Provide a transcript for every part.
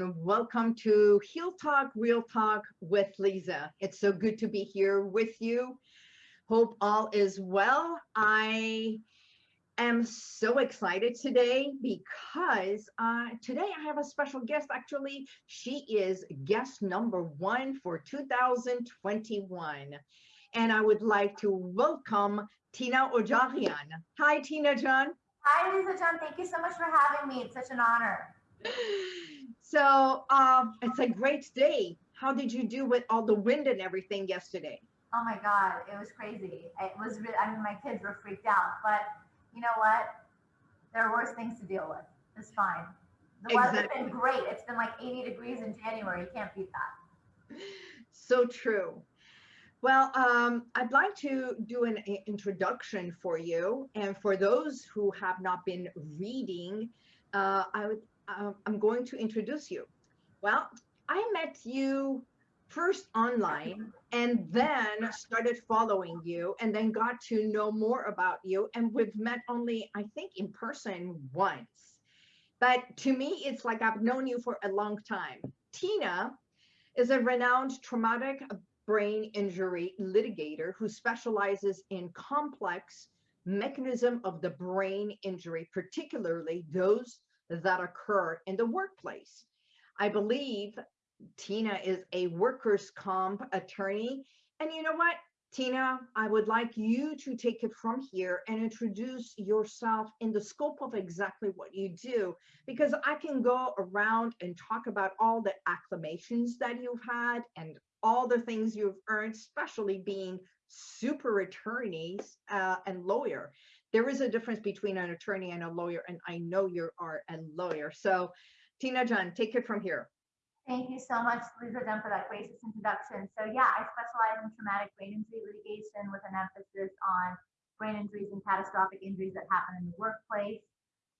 And welcome to Heal Talk, Real Talk with Lisa. It's so good to be here with you. Hope all is well. I am so excited today because uh, today I have a special guest. Actually, she is guest number one for 2021. And I would like to welcome Tina Odjaghian. Hi, Tina John. Hi, Lisa John. Thank you so much for having me. It's such an honor. So um, it's a great day. How did you do with all the wind and everything yesterday? Oh my God, it was crazy. It was. Really, I mean, my kids were freaked out, but you know what? There are worse things to deal with. It's fine. The exactly. weather's been great. It's been like 80 degrees in January. You can't beat that. So true. Well, um, I'd like to do an introduction for you. And for those who have not been reading, uh, I would, uh, I'm going to introduce you. Well, I met you first online and then started following you and then got to know more about you. And we've met only, I think, in person once. But to me, it's like I've known you for a long time. Tina is a renowned traumatic brain injury litigator who specializes in complex mechanism of the brain injury, particularly those that occur in the workplace. I believe Tina is a workers' comp attorney. And you know what, Tina, I would like you to take it from here and introduce yourself in the scope of exactly what you do, because I can go around and talk about all the acclamations that you've had and all the things you've earned, especially being super attorneys uh, and lawyer. There is a difference between an attorney and a lawyer, and I know you are a lawyer. So, Tina John, take it from here. Thank you so much, Lisa Dunn, for that gracious introduction. So yeah, I specialize in traumatic brain injury litigation with an emphasis on brain injuries and catastrophic injuries that happen in the workplace.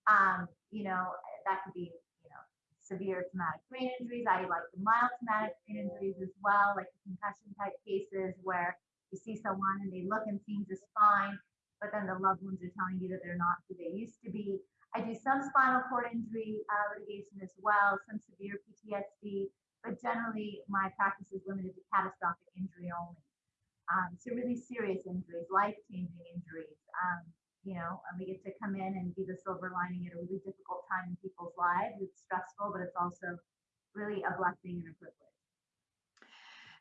Um, you know, that could be you know, severe traumatic brain injuries. I like the mild traumatic brain injuries as well, like the concussion type cases where you see someone and they look and seem just fine, but then the loved ones are telling you that they're not who they used to be. I do some spinal cord injury uh, litigation as well, some severe PTSD, but generally my practice is limited to catastrophic injury only. Um, so really serious injuries, life-changing injuries. Um, you know, and we get to come in and be the silver lining at a really difficult time in people's lives. It's stressful, but it's also really a blessing and a privilege.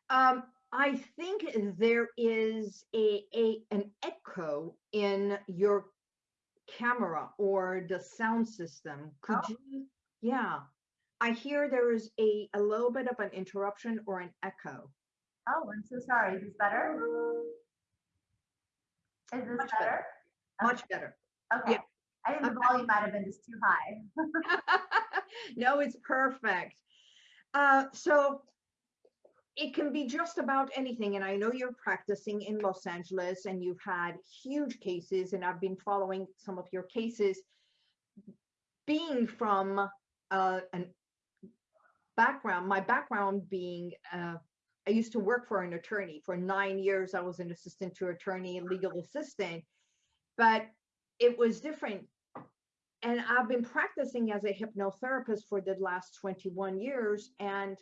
Um, I think there is a, a an echo in your camera or the sound system. Could oh. you? Yeah, I hear there is a a little bit of an interruption or an echo. Oh, I'm so sorry. Is this better? Is this better? better? much better. Okay. Yeah. I think the volume might have been just too high. no, it's perfect. Uh, so it can be just about anything. And I know you're practicing in Los Angeles and you've had huge cases, and I've been following some of your cases. Being from uh, an background, my background being uh, I used to work for an attorney for nine years. I was an assistant to attorney, legal assistant but it was different. And I've been practicing as a hypnotherapist for the last 21 years. And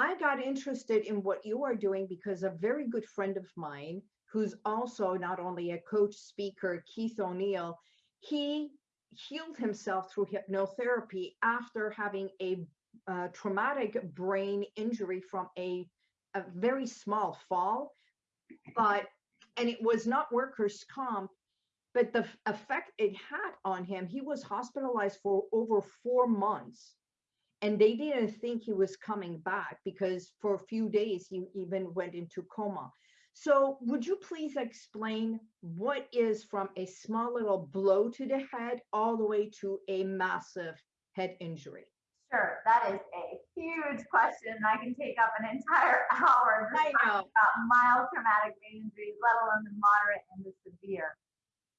I got interested in what you are doing because a very good friend of mine, who's also not only a coach speaker, Keith O'Neill, he healed himself through hypnotherapy after having a uh, traumatic brain injury from a, a very small fall. But, and it was not workers' comp, but the effect it had on him, he was hospitalized for over four months. And they didn't think he was coming back because for a few days he even went into coma. So would you please explain what is from a small little blow to the head all the way to a massive head injury? Sure, that is a huge question. I can take up an entire hour I know. about mild traumatic brain injuries, let alone the moderate and the severe.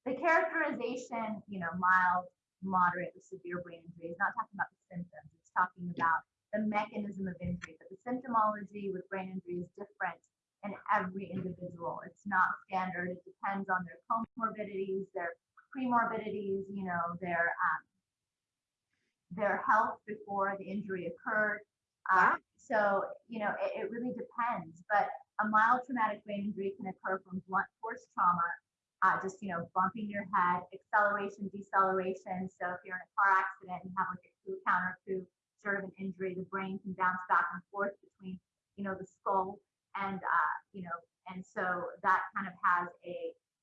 The characterization, you know, mild, moderate, or severe brain injury is not talking about the symptoms. Talking about the mechanism of injury. But the symptomology with brain injury is different in every individual. It's not standard. It depends on their comorbidities, their premorbidities, you know, their um, their health before the injury occurred. Uh, so, you know, it, it really depends, but a mild traumatic brain injury can occur from blunt force trauma, uh, just, you know, bumping your head, acceleration, deceleration. So if you're in a car accident and you have like a coup contrecoup sort of an injury, the brain can bounce back and forth between, you know, the skull and, uh, you know, and so that kind of has a,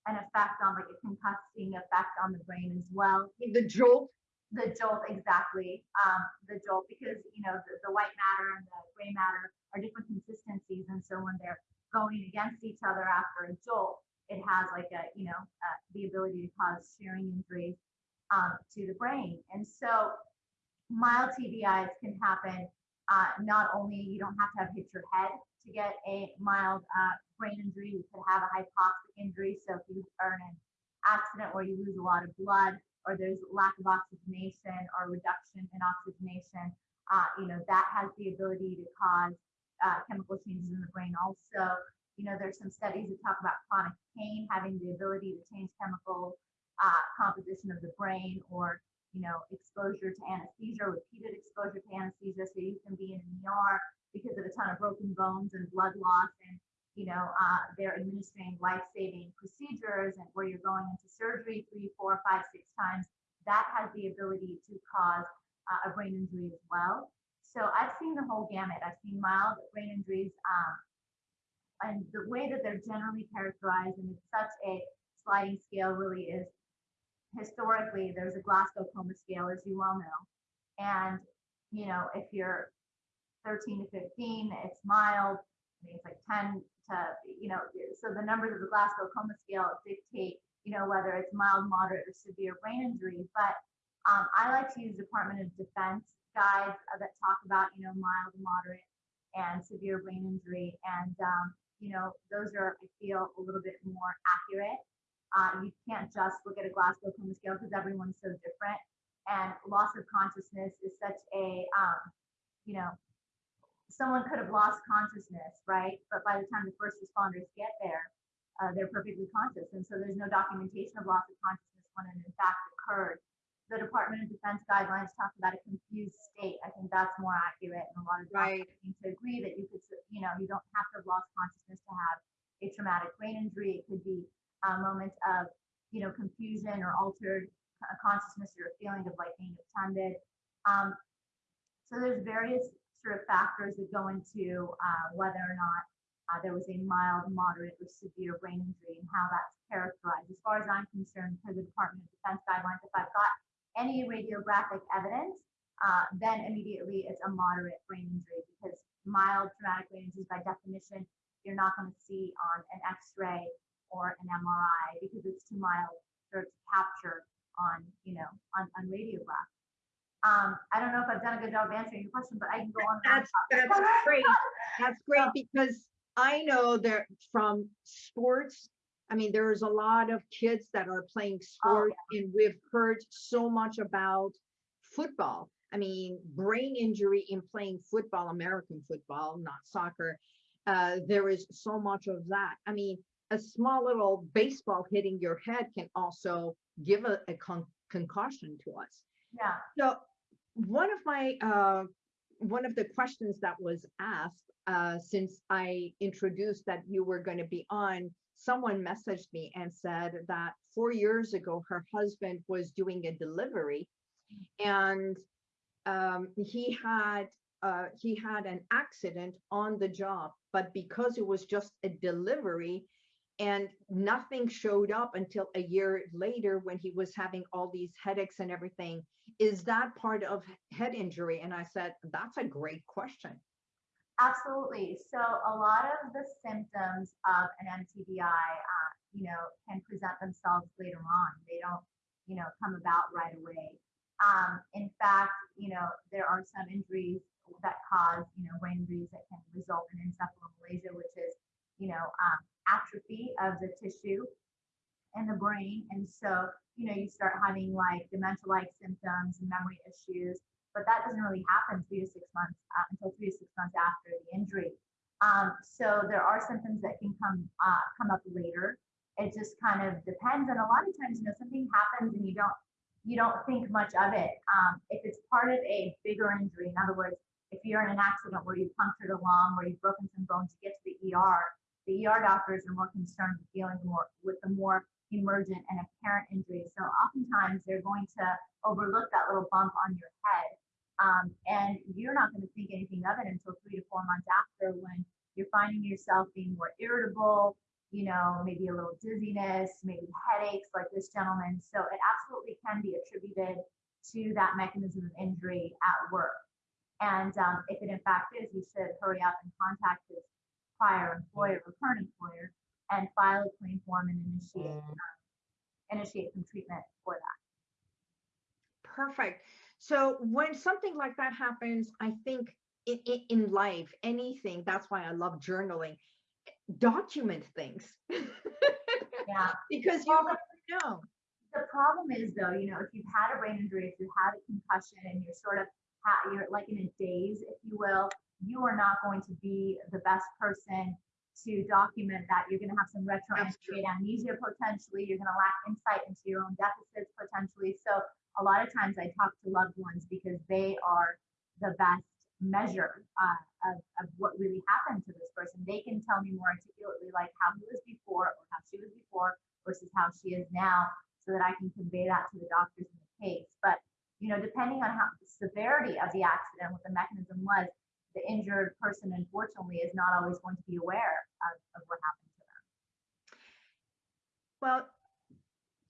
an effect on like a concussing effect on the brain as well. The jolt, The jolt, exactly. Um, the jolt, because you know the, the white matter and the gray matter are different consistencies, and so when they're going against each other after a jolt, it has like a you know uh, the ability to cause shearing injuries um, to the brain. And so mild can happen. Uh, not only you don't have to have hit your head to get a mild uh, brain injury, you could have a hypoxic injury. So if you are in an accident where you lose a lot of blood, or there's lack of oxygenation or reduction in oxygenation, uh, you know, that has the ability to cause uh, chemical changes in the brain. Also, you know, there's some studies that talk about chronic pain having the ability to change chemical uh, composition of the brain or, you know, exposure to anesthesia, repeated exposure to anesthesia. So you can be in an ER because of a ton of broken bones and blood loss and you know, uh, they're administering life-saving procedures and where you're going into surgery three, four, five, six times, that has the ability to cause uh, a brain injury as well. So I've seen the whole gamut. I've seen mild brain injuries, um, and the way that they're generally characterized, and it's such a sliding scale, really is historically there's a Glasgow coma scale, as you well know, and you know if you're 13 to 15, it's mild. I think it's like 10 to, you know, so the numbers of the Glasgow coma scale dictate, you know, whether it's mild, moderate, or severe brain injury. But um, I like to use Department of Defense guides that talk about, you know, mild, moderate, and severe brain injury. And, um, you know, those are, I feel, a little bit more accurate. Uh, you can't just look at a Glasgow coma scale because everyone's so different. And loss of consciousness is such a, um, you know, someone could have lost consciousness, right? But by the time the first responders get there, uh, they're perfectly conscious. And so there's no documentation of loss of consciousness when it in fact occurred. The Department of Defense guidelines talk about a confused state. I think that's more accurate. And a lot of Right. doctors seem to agree that you could, you know, you don't have to have lost consciousness to have a traumatic brain injury. It could be a moment of, you know, confusion or altered uh, consciousness or a feeling of like being attended. Um, so there's various sort of factors that go into uh, whether or not uh, there was a mild, moderate, or severe brain injury and how that's characterized. As far as I'm concerned, per the Department of Defense guidelines, if I've got any radiographic evidence, uh, then immediately it's a moderate brain injury because mild traumatic brain injuries, by definition, you're not going to see on an X-ray or an MRI because it's too mild for it to capture on, you know, on, on radiograph. Um, I don't know if I've done a good job answering your question, but I can go on. That's, that's great. That's great because I know that from sports, I mean, there's a lot of kids that are playing sport and we've heard so much about football. I mean, brain injury in playing football, American football, not soccer. Uh, there is so much of that. I mean, a small little baseball hitting your head can also give a, a con- concussion to us. Yeah, So one of my, uh, one of the questions that was asked, uh, since I introduced that you were going to be on, someone messaged me and said that four years ago, her husband was doing a delivery and um, he had, uh, he had an accident on the job, but because it was just a delivery, and nothing showed up until a year later when he was having all these headaches and everything. Is that part of head injury? And I said, that's a great question. absolutely. So a lot of the symptoms of an MTBI, uh, you know, can present themselves later on. They don't, you know, come about right away. Um, in fact, you know, there are some injuries that cause, you know, brain injuries that can result in encephalomalacia, which is, you know, um, atrophy of the tissue in the brain. And so, you know, you start having like dementia-like symptoms and memory issues, but that doesn't really happen three to six months uh, until three to six months after the injury. Um, so there are symptoms that can come uh, come up later. It just kind of depends, and a lot of times, you know, something happens and you don't you don't think much of it. Um, if it's part of a bigger injury, in other words, if you're in an accident where you punctured a lung or you've broken some bones, you get to the ER, the ER doctors are more concerned with dealing more with the more emergent and apparent injuries. So oftentimes they're going to overlook that little bump on your head. Um, and you're not going to think anything of it until three to four months after when you're finding yourself being more irritable, you know, maybe a little dizziness, maybe headaches like this gentleman. So it absolutely can be attributed to that mechanism of injury at work. And um, if it in fact is, you should hurry up and contact his prior employer or current employer and file a claim form and initiate Mm. um, initiate some treatment for that. Perfect. So when something like that happens, I think in, in, in life, anything, that's why I love journaling, document things. Yeah. because you Well, never know. The problem is though, you know, if you've had a brain injury, if you've had a concussion and you're sort of, ha- you're like in a daze, if you will, you are not going to be the best person to document that. You're going to have some retroactive amnesia potentially. You're going to lack insight into your own deficits potentially. So a lot of times I talk to loved ones because they are the best measure uh, of, of what really happened to this person. They can tell me more articulately like how he was before or how she was before versus how she is now so that I can convey that to the doctors in the case. But, you know, depending on how the severity of the accident, what the mechanism was, the injured person unfortunately is not always going to be aware of, of what happened to them. Well,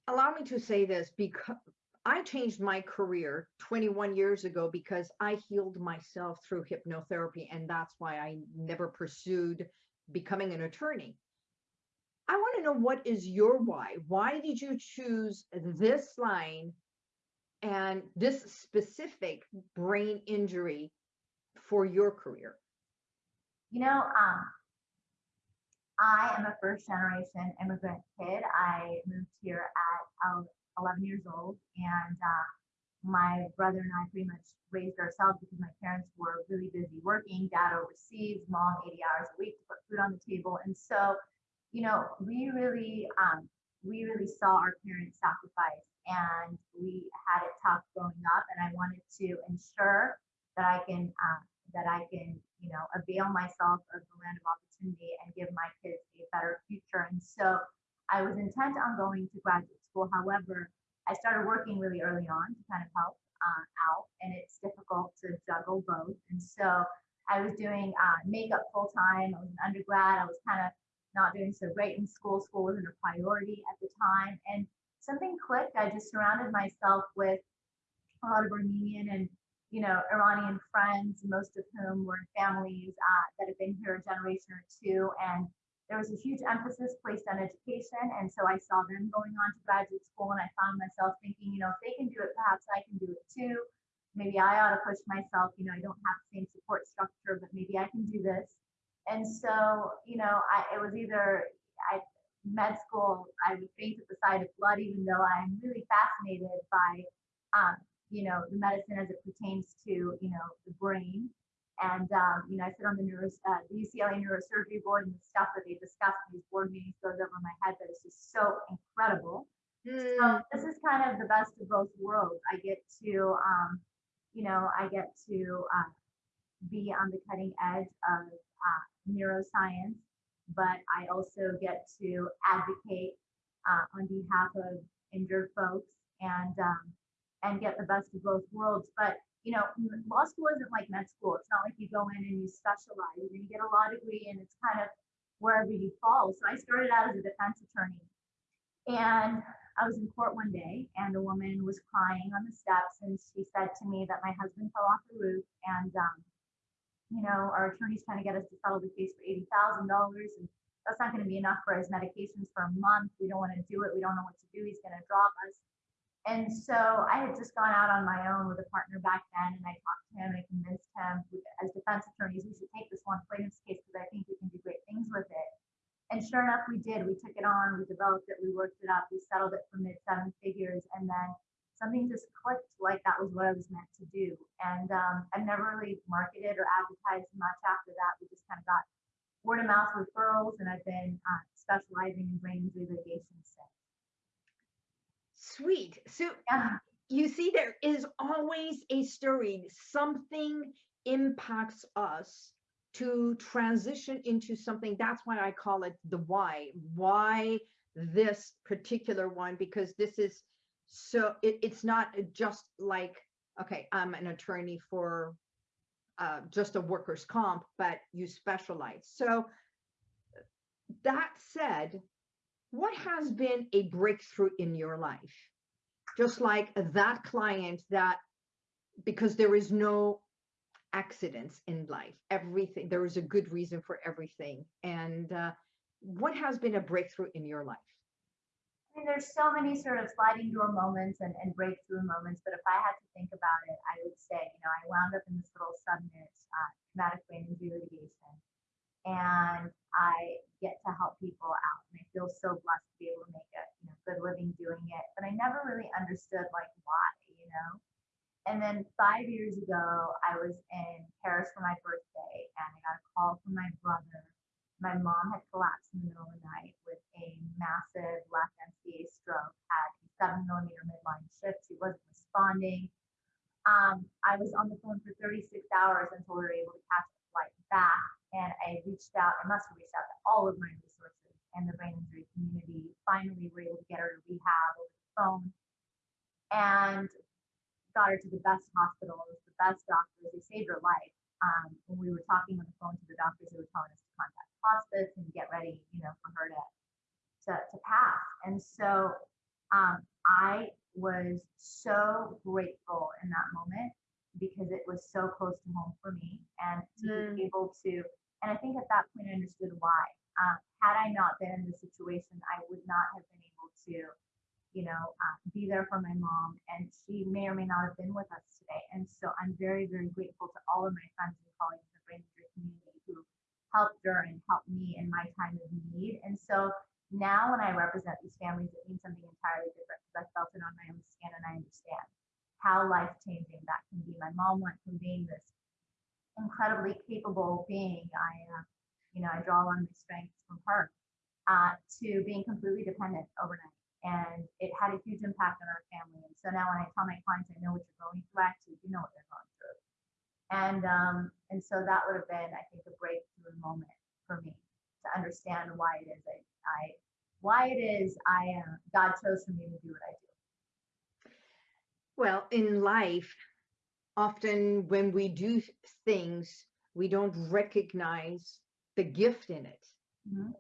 allow me to say this because I changed my career 21 years ago because I healed myself through hypnotherapy, and that's why I never pursued becoming an attorney. I want to know what is your why? Why did you choose this line and this specific brain injury for your career? You know, um, I am a first generation immigrant kid. I moved here at um, 11 years old, and uh, my brother and I pretty much raised ourselves because my parents were really busy working, dad overseas, mom 80 hours a week to put food on the table. And so, you know, we really, um, we really saw our parents sacrifice and we had it tough growing up. And I wanted to ensure that I can, uh, that I can, you know, avail myself of the land of opportunity and give my kids a better future. And so I was intent on going to graduate school. However, I started working really early on to kind of help uh, out, and it's difficult to juggle both. And so I was doing uh, makeup full time. I was an undergrad. I was kind of not doing so great in school. School wasn't a priority at the time, and something clicked. I just surrounded myself with a lot of Armenian and you know Iranian friends, most of whom were families uh, that have been here a generation or two, and there was a huge emphasis placed on education. And so I saw them going on to graduate school and I found myself thinking, you know, if they can do it, perhaps I can do it too. Maybe I ought to push myself. You know, I don't have the same support structure, but maybe I can do this. And so, you know, I, it was either I med school, I would faint at the sight of blood, even though I'm really fascinated by, um, you know, the medicine as it pertains to, you know, the brain. And um, you know, I sit on the, neuro, uh, the UCLA neurosurgery board, and the stuff that they discuss in these board meetings goes over my head. but it's just so incredible. Mm, So this is kind of the best of both worlds. I get to, um, you know, I get to uh, be on the cutting edge of uh, neuroscience, but I also get to advocate uh, on behalf of injured folks and um, and get the best of both worlds. But you know, law school isn't like med school. It's not like you go in and you specialize and you get a law degree and it's kind of wherever you fall. So I started out as a defense attorney and I was in court one day and a woman was crying on the steps and she said to me that my husband fell off the roof and um, you know, our attorney's trying to get us to settle the case for eighty thousand dollars and that's not going to be enough for his medications for a month. We don't want to do it. We don't know what to do. He's going to drop us. And so I had just gone out on my own with a partner back then, and I talked to him and I convinced him, as defense attorneys, we should take this one plaintiff's case because I think we can do great things with it. And sure enough, we did. We took it on, we developed it, we worked it up, we settled it for mid seven figures, and then something just clicked like that was what I was meant to do. And um, I've never really marketed or advertised much after that. We just kind of got word of mouth referrals, and I've been uh, specializing in brain injury litigation since. Sweet. So Yeah. you see, there is always a story. Something impacts us to transition into something. That's why I call it the why. Why this particular one? Because this is so, it, it's not just like, okay, I'm an attorney for uh, just a workers' comp, but you specialize. So that said, what has been a breakthrough in your life? Just like that client that, because there is no accidents in life, everything, there is a good reason for everything. And uh, what has been a breakthrough in your life? I mean, there's so many sort of sliding door moments and, and breakthrough moments, but if I had to think about it, I would say, you know, I wound up in this little subnet uh, traumatic brain injury litigation, and I get to help people out, and I feel so blessed to be able to make a you know good living doing it. But I never really understood like why, you know. And then five years ago, I was in Paris for my birthday, and I got a call from my brother my mom had collapsed in the middle of the night with a massive left MCA stroke, had a seven millimeter midline shift. She wasn't responding. Um, I was on the phone for 36 hours until we were able to catch the flight back. And I reached out, I must have reached out to all of my resources and the brain injury community. Finally, we were able to get her to rehab over the phone and got her to the best hospitals, the best doctors. They saved her life. Um, when we were talking on the phone to the doctors, they were telling us to contact hospice and get ready, you know, for her to to, to pass. And so um, I was so grateful in that moment because it was so close to home for me and to mm. be able to and I think at that point I understood why. Um, had I not been in the situation, I would not have been able to, you know, uh, be there for my mom, and she may or may not have been with us today. And so I'm very, very grateful to all of my friends and colleagues in the brain injury community who helped her and helped me in my time of need. And so now when I represent these families, it means something entirely different because I felt it on my own skin and I understand how life changing that can be. My mom went from being this incredibly capable being, I, uh, you know, I draw on my strengths from her, uh, to being completely dependent overnight. And it had a huge impact on our family. And so now when I tell my clients, I know what you're going through, actually you know what they're going through. And um, and so that would have been, I think, a breakthrough moment for me to understand why it is I, I why it is I uh, God chose for me to do what I do. Well, in life, often when we do things, we don't recognize the gift in it, mm-hmm.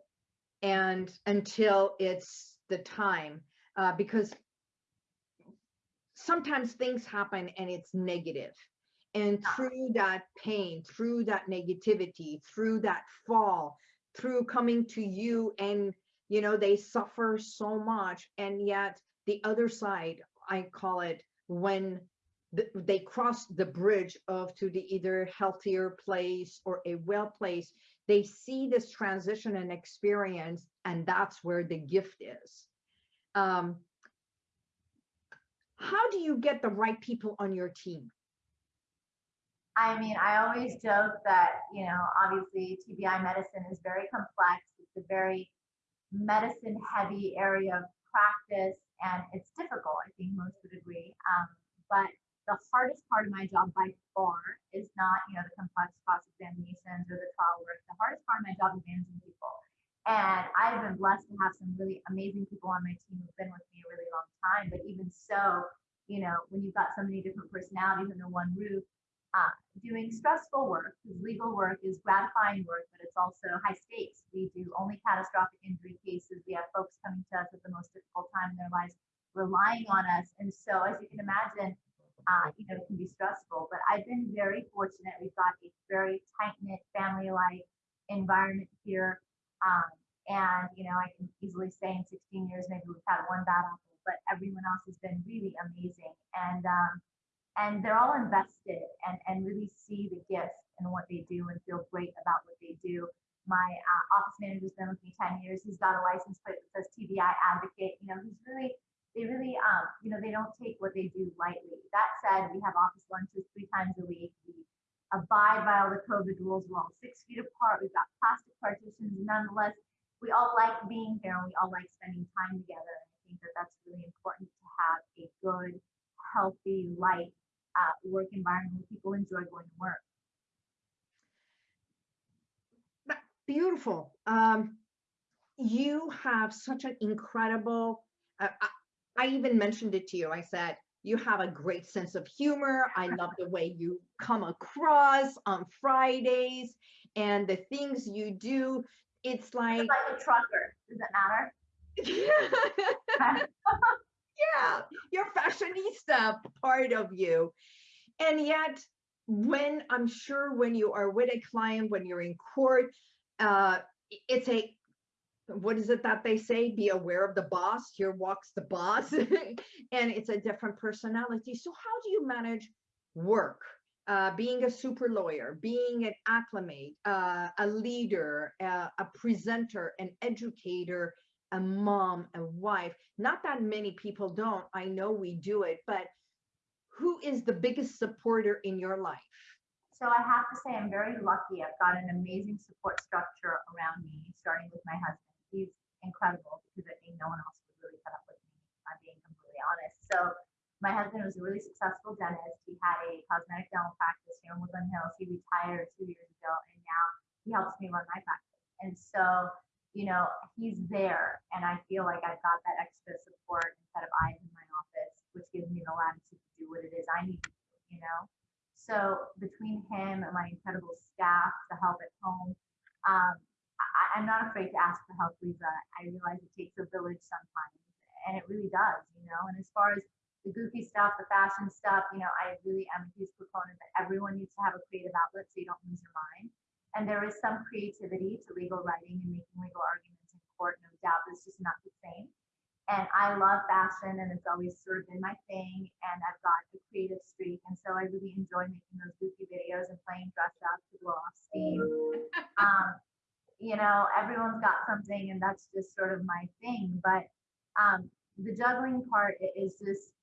and until it's the time, uh, because sometimes things happen and it's negative and through that pain, through that negativity, through that fall, through coming to you and, you know, they suffer so much. And yet the other side, I call it when the, they cross the bridge of to the either healthier place or a well place, they see this transition and experience, and that's where the gift is. Um, how do you get the right people on your team? I mean, I always joke that, you know, obviously TBI medicine is very complex. It's a very medicine heavy area of practice and it's difficult, I think most would agree. Um, but the hardest part of my job by far is not, you know, the complex cross examinations or the trial work. The hardest part of my job is managing people. And I've been blessed to have some really amazing people on my team who've been with me a really long time. But even so, you know, when you've got so many different personalities under one roof, uh, doing stressful work because legal work is gratifying work, but it's also high stakes. We do only catastrophic injury cases. We have folks coming to us at the most difficult time in their lives, relying on us. And so, as you can imagine, uh, you know, can be stressful. But I've been very fortunate. We've got a very tight knit, family like environment here. Um, and, you know, I can easily say in 16 years, maybe we've had one bad apple, but everyone else has been really amazing. And, um, and they're all invested and, and really see the gifts in what they do and feel great about what they do. My uh, office manager's been with me 10 years. He's got a license plate that says TBI advocate. You know, he's really, they really, um, you know, they don't take what they do lightly. That said, we have office lunches three times a week. We abide by all the COVID rules. We're all six feet apart. We've got plastic partitions. Nonetheless, we all like being here and we all like spending time together. And I think that that's really important to have a good healthy, light uh, work environment where people enjoy going to work. Beautiful. Um, you have such an incredible, uh, I, even mentioned it to you. I said, you have a great sense of humor. I love the way you come across on Fridays and the things you do. It's like, It's like a trucker. Does it matter? yeah, your fashionista part of you. And yet, when I'm sure when you are with a client, when you're in court, uh, it's a what is it that they say? Be aware of the boss. Here walks the boss, and it's a different personality. So, how do you manage work? Uh, being a super lawyer, being an acclimate, uh, a leader, uh, a presenter, an educator, a mom, a wife. Not that many people don't. I know we do it, but who is the biggest supporter in your life? So I have to say, I'm very lucky. I've got an amazing support structure around me, starting with my husband. He's incredible because I think no one else would really put up with me. I'm being completely honest. So my husband was a really successful dentist. He had a cosmetic dental practice here in Woodland Hills. He retired two years ago, and now he helps me run my practice. And so, you know, he's there, and I feel like I've got that extra support instead of eyes in my office, which gives me the latitude to do what it is I need to do. You know. So between him and my incredible staff, the help at home, um, I, I'm not afraid to ask for help, Lisa. I realize it takes a village sometimes, and it really does, you know. And as far as the goofy stuff, the fashion stuff, you know, I really am a huge proponent that everyone needs to have a creative outlet so you don't lose your mind. And there is some creativity to legal writing and making legal arguments in court, no doubt. but It's just not the same. And I love fashion and it's always sort of been my thing. And I've got the creative streak. And so I really enjoy making those goofy videos and playing dress up to blow off steam. um, you know, everyone's got something and that's just sort of my thing. But um, the juggling part is just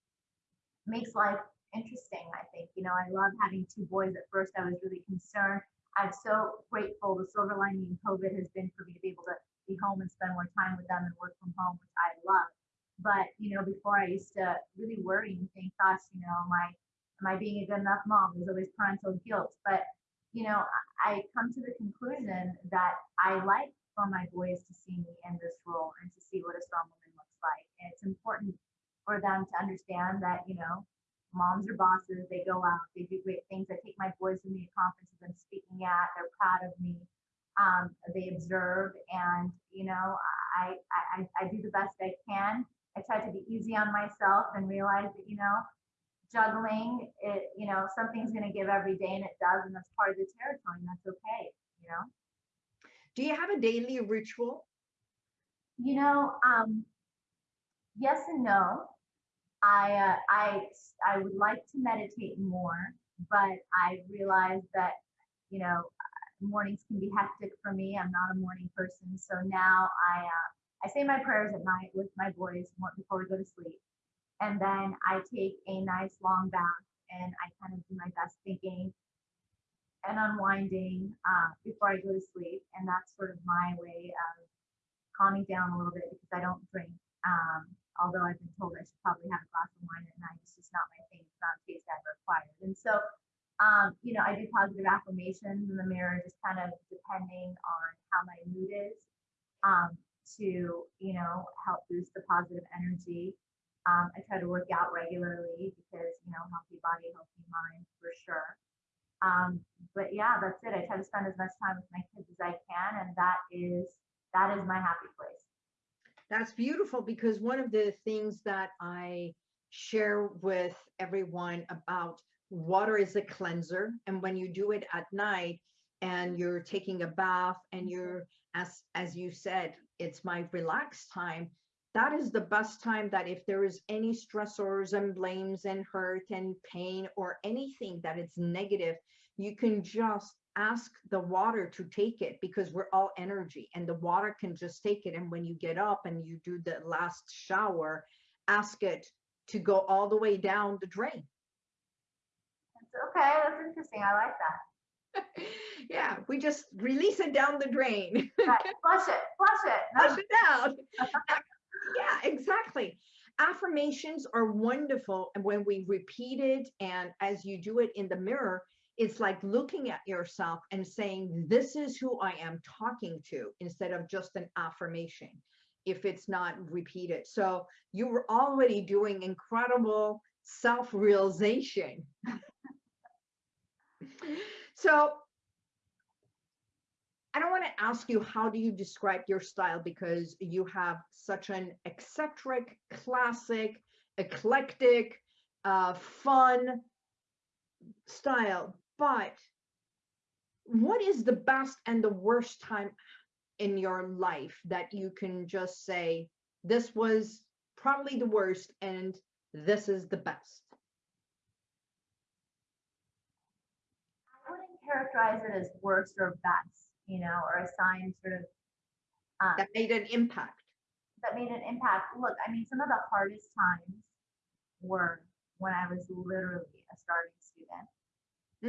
makes life interesting, I think. You know, I love having two boys. At first, I was really concerned. I'm so grateful. The silver lining in COVID has been for me to be able to be home and spend more time with them and work from home, which I love. But you know, before I used to really worry and think, gosh, you know, am I am I being a good enough mom? There's always parental guilt. But you know, I come to the conclusion that I like for my boys to see me in this role and to see what a strong woman looks like. And it's important for them to understand that, you know, moms are bosses, they go out, they do great things. I take my boys with me to conferences I'm speaking at, they're proud of me um, they observe and you know I, I i do the best i can i try to be easy on myself and realize that you know juggling it you know something's going to give every day and it does and that's part of the territory and that's okay you know Do you have a daily ritual? you know um yes and no i uh, i i would like to meditate more but i realize that you know mornings can be hectic for me. I'm not a morning person, so now I uh, I say my prayers at night with my boys before we go to sleep, and then I take a nice long bath and I kind of do my best thinking and unwinding uh, before I go to sleep, and that's sort of my way of calming down a little bit because I don't drink. Um, although I've been told I should probably have a glass of wine at night, it's just not my thing. It's not a taste I've acquired, and so um, you know, I do positive affirmations in the mirror, just kind of depending on how my mood is, um, to you know help boost the positive energy. Um, I try to work out regularly because you know healthy body, healthy mind for sure. Um, but yeah, that's it. I try to spend as much time with my kids as I can, and that is that is my happy place. That's beautiful because one of the things that I share with everyone about water is a cleanser and when you do it at night and you're taking a bath and you're as as you said it's my relaxed time that is the best time that if there is any stressors and blames and hurt and pain or anything that it's negative you can just ask the water to take it because we're all energy and the water can just take it and when you get up and you do the last shower ask it to go all the way down the drain Okay, that's interesting. I like that. yeah, we just release it down the drain. right. Flush it, flush it. Flush it out. yeah, exactly. affirmations are wonderful and when we repeat it and as you do it in the mirror it's like looking at yourself and saying this is who i am talking to instead of just an affirmation if it's not repeated so you were already doing incredible self-realization so I don't want to ask you how do you describe your style because you have such an eccentric, classic, eclectic, uh, fun style. But what is the best and the worst time in your life that you can just say this was probably the worst and this is the best? I wouldn't characterize it as worst or best, you know, or assign sort of um, That made an impact. that made an impact. Look, I mean, some of the hardest times were when I was literally a starting student.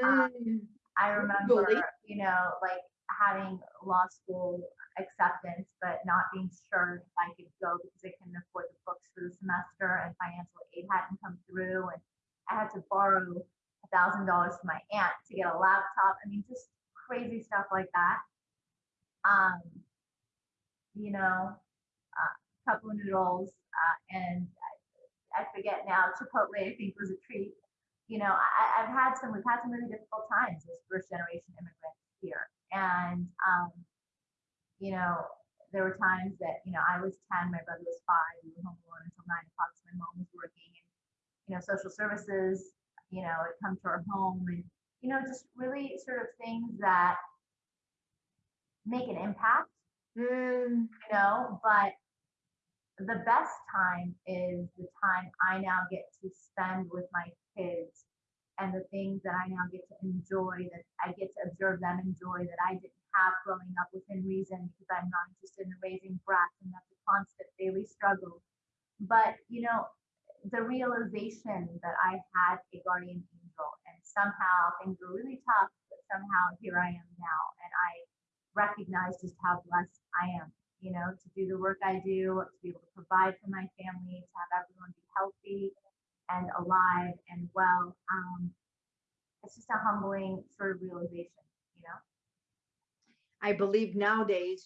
Um, Mm, I remember, Really? you know, like having law school acceptance, but not being sure if I could go because I couldn't afford the books for the semester and financial aid hadn't come through. And I had to borrow a thousand dollars from my aunt to get a laptop. I mean, just crazy stuff like that. Um, you know, uh, cup of noodles, uh, and I, I forget now, Chipotle, I think was a treat you know, I, I've had some, we've had some really difficult times as first generation immigrants here. And, um, you know, there were times that, you know, I was 10, my brother was five, we were home alone until nine o'clock, so my mom was working and, you know, social services, you know, had come to our home and, you know, just really sort of things that make an impact mm, you know, but the best time is the time I now get to spend with my kids and the things that I now get to enjoy that I get to observe them enjoy that I didn't have growing up within reason because I'm not interested in raising brats and that's a constant daily struggle. But you know, the realization that I had a guardian angel somehow things were really tough, but somehow here I am now and I recognize just how blessed I am, you know, to do the work I do, to be able to provide for my family, to have everyone be healthy and alive and well. Um, it's just a humbling sort of realization, you know. I believe nowadays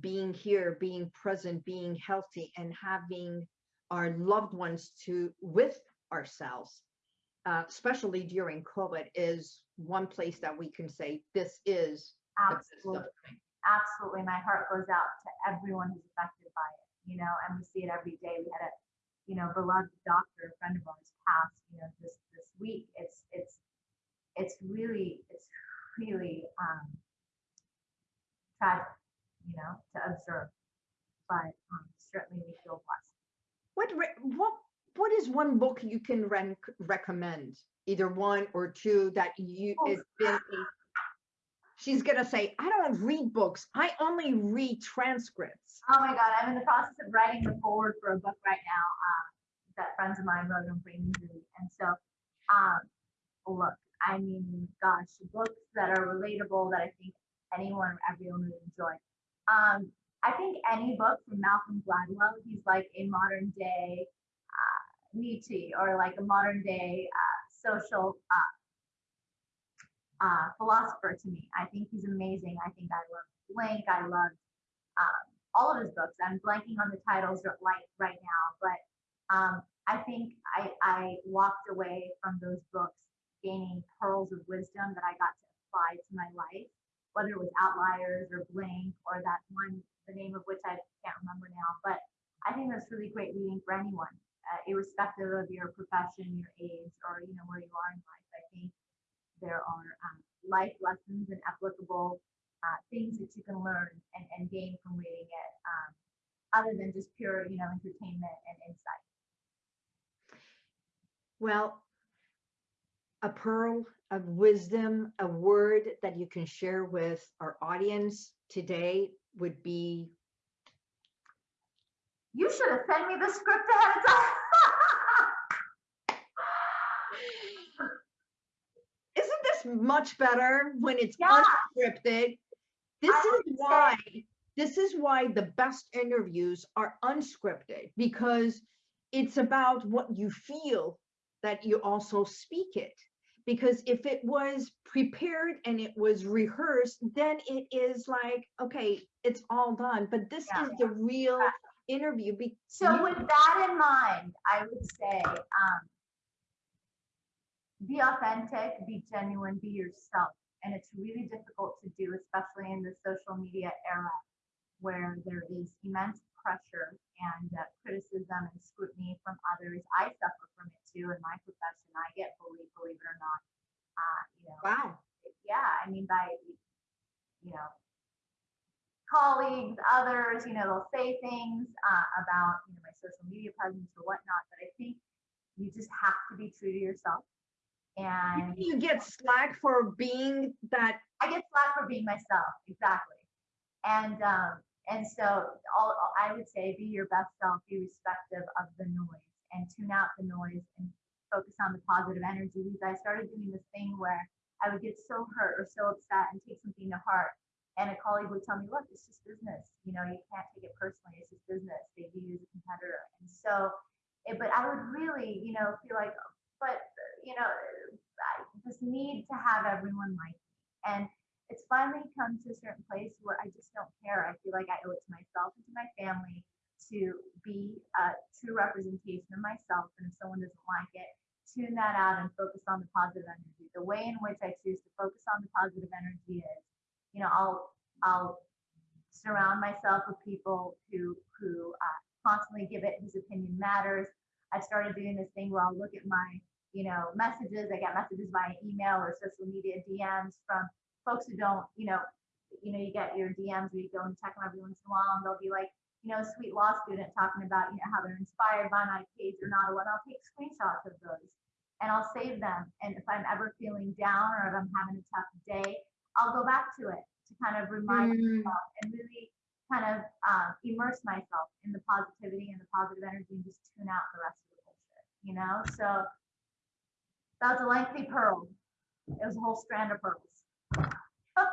being here, being present, being healthy, and having our loved ones to with ourselves, uh, especially during COVID, is one place that we can say this is the best of Absolutely, absolutely. My heart goes out to everyone who's affected by it, you know, and we see it every day. We had a, you know, beloved doctor, a friend of ours passed, you know, this this week. It's it's it's really it's really um tragic, you know, to observe. But um, certainly we feel blessed. What what what is one book you can rec- recommend? Either one or two that you Oh. it's been. A, she's gonna say, I don't read books. I only read transcripts. Oh my God, I'm in the process of writing the foreword for a book right now um, that friends of mine wrote on brain injury. And so, um, look, I mean, gosh, books that are relatable that I think anyone, everyone would enjoy. Um, I think any book from Malcolm Gladwell, he's like a modern day uh, Nietzsche or like a modern day uh, social uh, uh, philosopher to me. I think he's amazing. I think I love Blink. I love um, all of his books. I'm blanking on the titles right right now, but um, I think I, I walked away from those books gaining pearls of wisdom that I got to apply to my life, whether it was Outliers or Blink or that one, the name of which I can't remember now. But I think that's really great reading for anyone, uh, irrespective of your profession, your age, or you know where you are in life. I think there are um, life lessons and applicable uh, things that you can learn and, and gain from reading it, um, other than just pure, you know, entertainment and insight. Well, a pearl of wisdom, a word that you can share with our audience today would be You should have sent me the script ahead of time. Isn't this much better when it's Yeah. unscripted? This I is would say- why this is why the best interviews are unscripted because it's about what you feel that you also speak it. Because if it was prepared and it was rehearsed, then it is like, okay, it's all done. But this Yeah. is the real interview. Be- So with that in mind, I would say, um, be authentic, be genuine, be yourself. And it's really difficult to do, especially in the social media era where there is immense pressure and uh, criticism and scrutiny from others. I suffer from it too in my profession. I get bullied, believe it or not. Uh, you know, wow. yeah, I mean, by, you know, colleagues, others, you know, they'll say things uh, about, you know, my social media presence or whatnot, but I think you just have to be true to yourself. And You get slack for being that. I get slack for being myself, exactly. And um, and so all I would say, be your best self, be respective of the noise, and tune out the noise and focus on the positive energy. Because I started doing this thing where I would get so hurt or so upset and take something to heart, and a colleague would tell me, "Look, it's just business. You know, you can't take it personally. It's just business. They view you as a competitor." And so, it, but I would really, you know, feel like, but you know, I- this need to have everyone like me, and it's finally come to a certain place where I just don't care. I feel like I owe it to myself and to my family to be a true representation of myself. And if someone doesn't like it, tune that out and focus on the positive energy. The way in which I choose to focus on the positive energy is, you know, I'll I'll surround myself with people who who uh, constantly give it whose opinion matters. I've started doing this thing where I'll look at my you know messages. I get messages via email or social media DMs from folks who don't, you know, you know, you get your DMs where you go and check them every once in a while, and they'll be like, you know, sweet law student talking about, you know, how they're inspired by my page or not, and. I'll take screenshots of those and I'll save them. And if I'm ever feeling down or if I'm having a tough day, I'll go back to it to kind of remind Mm, myself and really kind of um, immerse myself in the positivity and the positive energy and just tune out the rest of the bullshit, you know? So that was a lengthy pearl. It was a whole strand of pearls.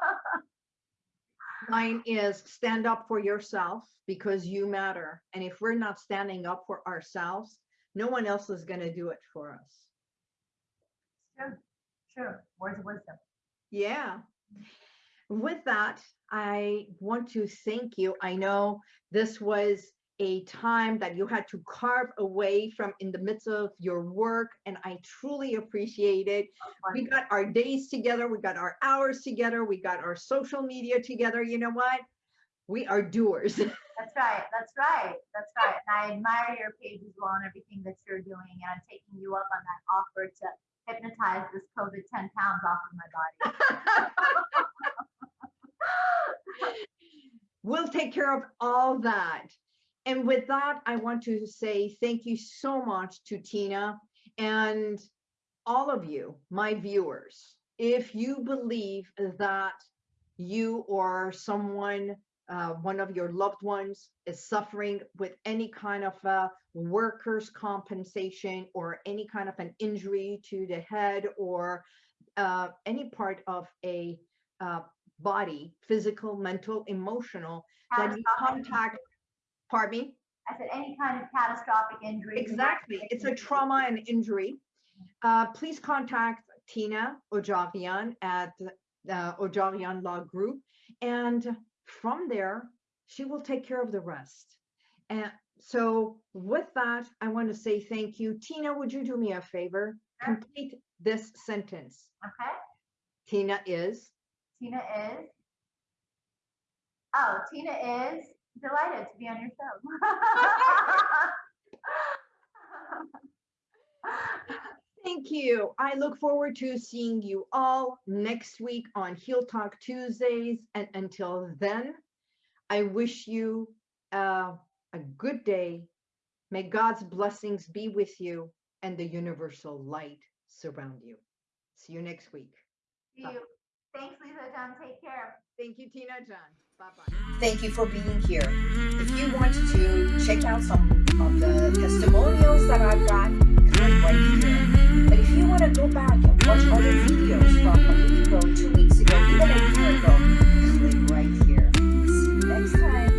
Mine is stand up for yourself because you matter. And if we're not standing up for ourselves, no one else is going to do it for us. True, true. Words of wisdom. Yeah. With that, I want to thank you. I know this was a time that you had to carve away from in the midst of your work, and I truly appreciate it. We got our days together, we got our hours together, we got our social media together. You know what? We are doers. That's right. That's right. That's right. And I admire your page as well and everything that you're doing. And I'm taking you up on that offer to hypnotize this COVID 10 pounds off of my body. we'll take care of all that. And with that, I want to say thank you so much to Tina and all of you, my viewers. If you believe that you or someone, uh, one of your loved ones, is suffering with any kind of uh, workers' compensation or any kind of an injury to the head or uh, any part of a uh, body, physical, mental, emotional, that you contact, pardon me? I said any kind of catastrophic injury. Exactly. It's a trauma and injury. Uh, please contact Tina Odjaghian at uh, Odjaghian Law Group. And from there, she will take care of the rest. And so with that, I want to say thank you. Tina, would you do me a favor? Sure. Complete this sentence. Okay. Tina is. Tina is. Oh, Tina is delighted to be on your show. Thank you. I look forward to seeing you all next week on Heel Talk Tuesdays. And until then, I wish you uh, a good day. May God's blessings be with you and the universal light surround you. See you next week. See you. Thanks, Lisa, John. Take care. Thank you, Tina, John. Bye-bye. Thank you for being here. If you want to check out some of the testimonials that I've got, click right here. But if you want to go back and watch other videos from a week ago, two weeks ago, even a year ago, click right here. See you next time.